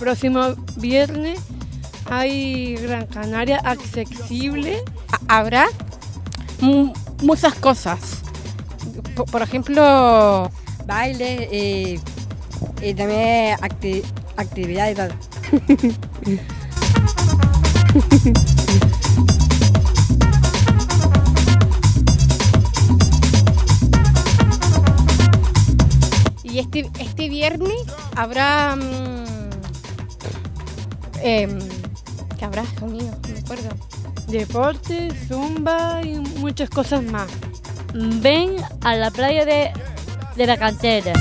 próximo viernes hay Gran Canaria accesible. Ha- Habrá mu- muchas cosas. Por, ejemplo, baile y, y también acti- actividades y este, este viernes habrá... mm, em, ¿Qué habrá, mío? No me acuerdo. Deporte, zumba y muchas cosas más. Ven a la playa de, de la cantera.